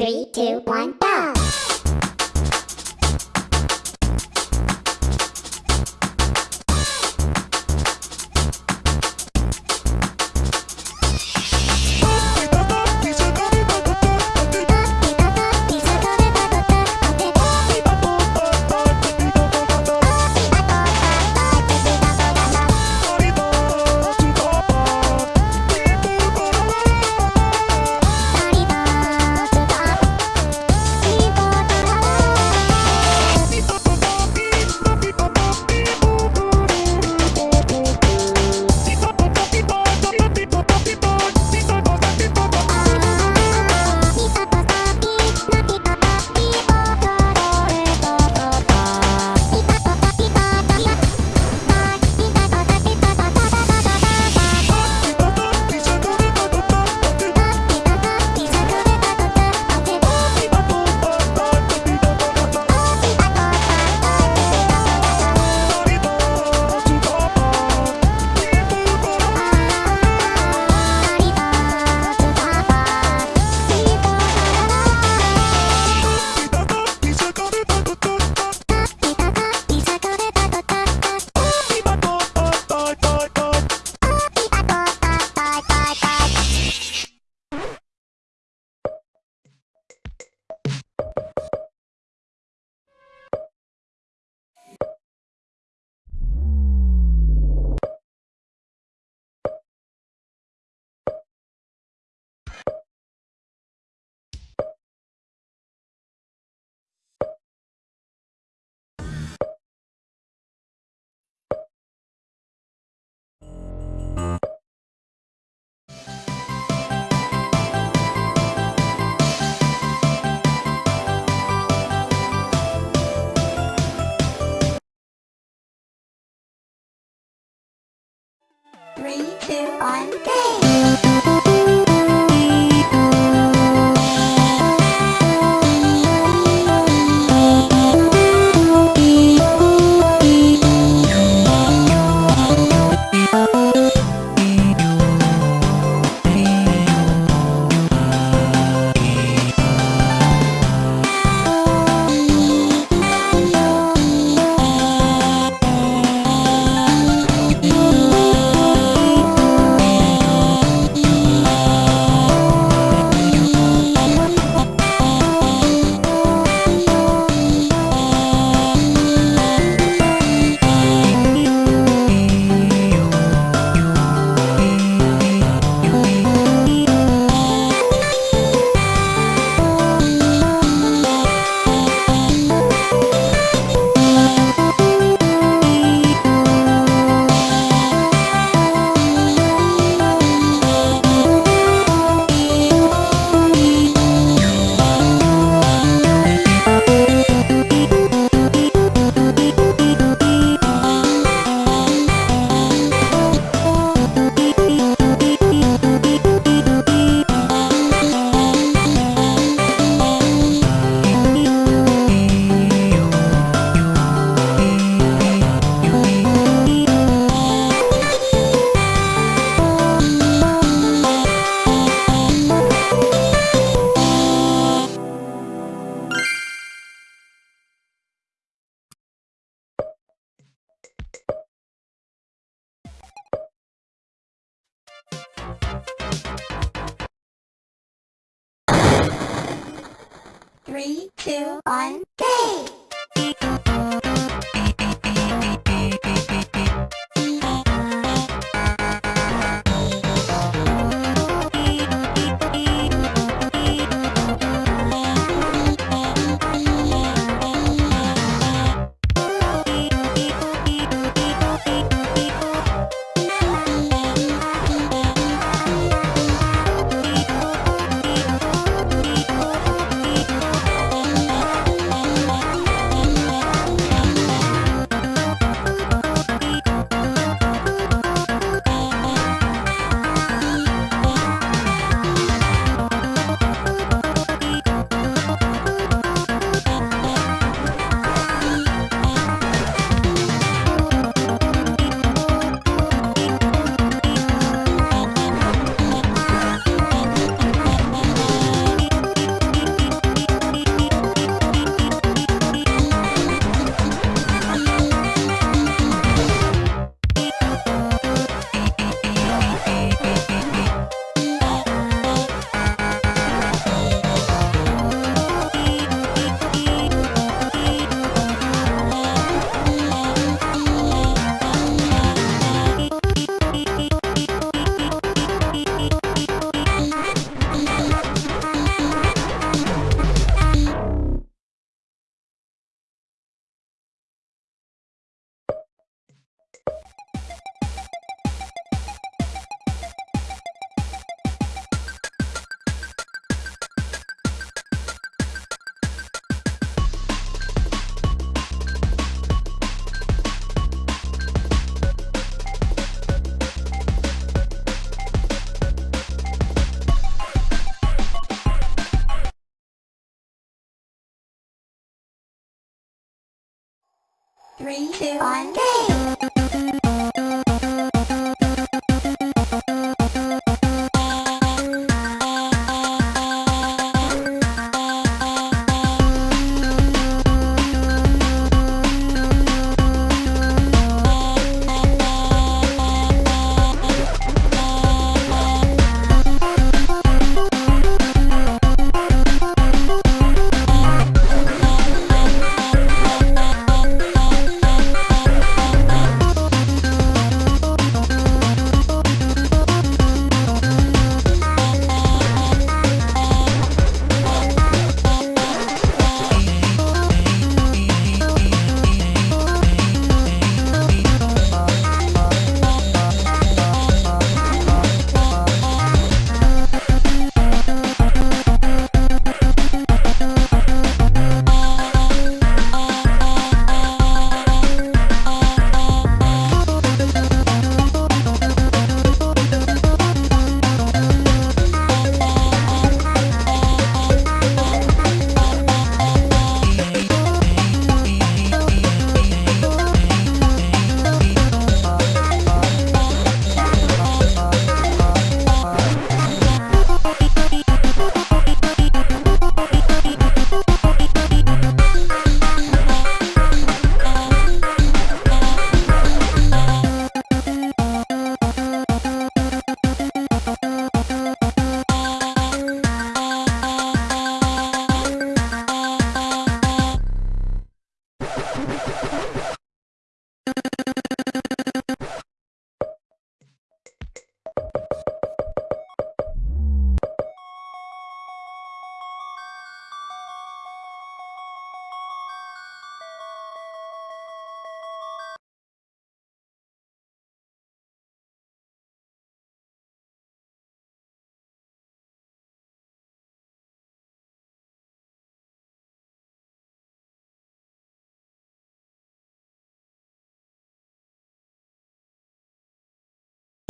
Three, two, one, go! Three, two, one, go! Three,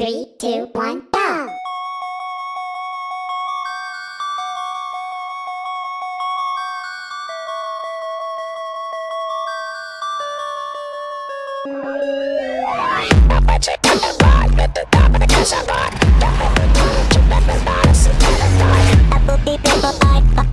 Three, two, one, go! It's